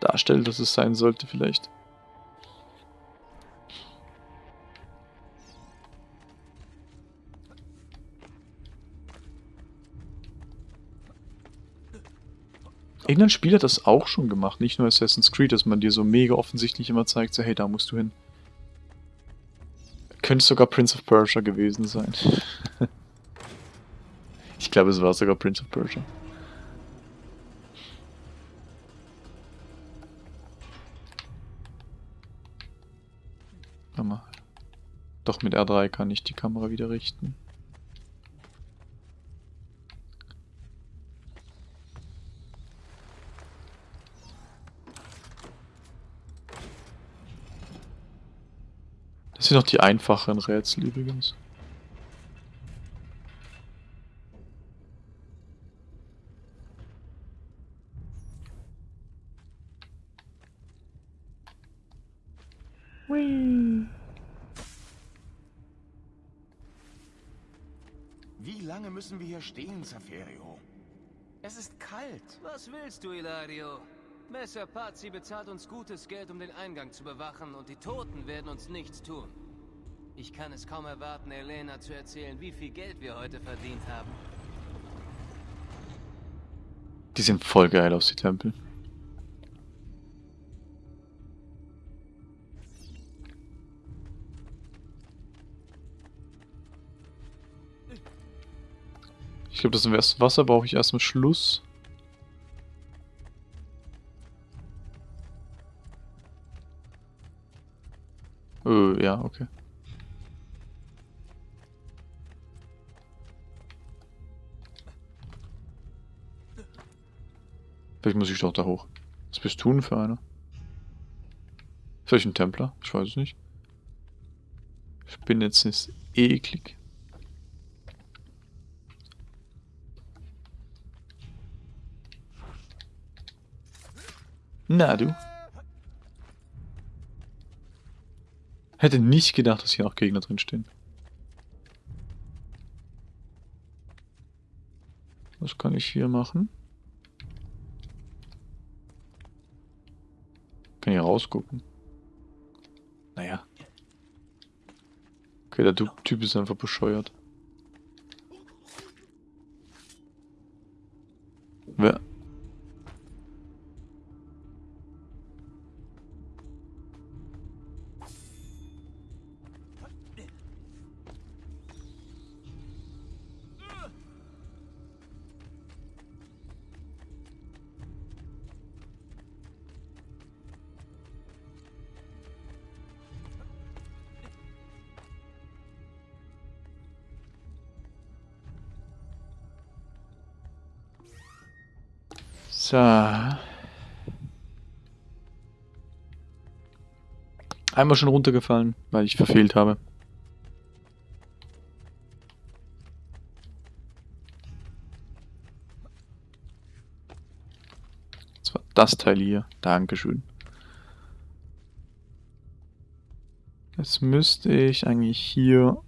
darstellt, dass es sein sollte vielleicht. Irgendein Spiel hat das auch schon gemacht, nicht nur Assassin's Creed, dass man dir so mega offensichtlich immer zeigt, so hey, da musst du hin. Könnte sogar Prince of Persia gewesen sein. ich glaube, es war sogar Prince of Persia. Mal. Doch mit R3 kann ich die Kamera wieder richten. Sind noch die einfachen Rätsel übrigens. Wie lange müssen wir hier stehen, Saferio? Es ist kalt. Was willst du, Ilario? Messer Pazzi bezahlt uns gutes Geld, um den Eingang zu bewachen, und die Toten werden uns nichts tun. Ich kann es kaum erwarten, Elena zu erzählen, wie viel Geld wir heute verdient haben. Die sehen voll geil aus, die Tempel. Ich glaube, das Wasser brauche ich erst am Schluss. Äh, ja, okay. Vielleicht muss ich doch da hoch. Was bist du denn für einer? Vielleicht ein Templer? Ich weiß es nicht. Ich bin jetzt eklig. Na du. Hätte nicht gedacht, dass hier noch Gegner drin stehen. Was kann ich hier machen? Kann hier rausgucken. Naja. Okay, der Typ ist einfach bescheuert. So. Einmal schon runtergefallen, weil ich verfehlt habe. Das war das Teil hier. Dankeschön. Jetzt müsste ich eigentlich hier...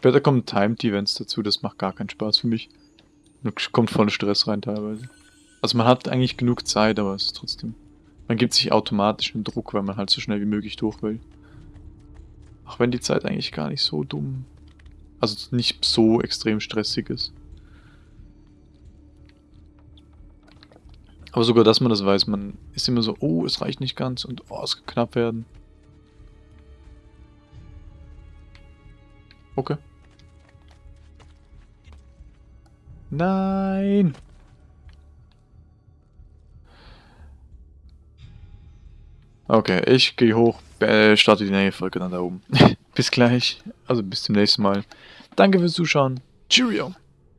Später kommen Timed Events dazu, das macht gar keinen Spaß für mich. Kommt voll Stress rein teilweise. Also man hat eigentlich genug Zeit, aber es ist trotzdem... Man gibt sich automatisch einen Druck, weil man halt so schnell wie möglich durch will. Auch wenn die Zeit eigentlich gar nicht so dumm... Also nicht so extrem stressig ist. Aber sogar, dass man das weiß, man ist immer so, oh, es reicht nicht ganz und oh, es kann knapp werden. Okay. Nein! Okay, ich gehe hoch, äh, starte die nächste Folge dann da oben. bis gleich, also bis zum nächsten Mal. Danke fürs Zuschauen. Cheerio!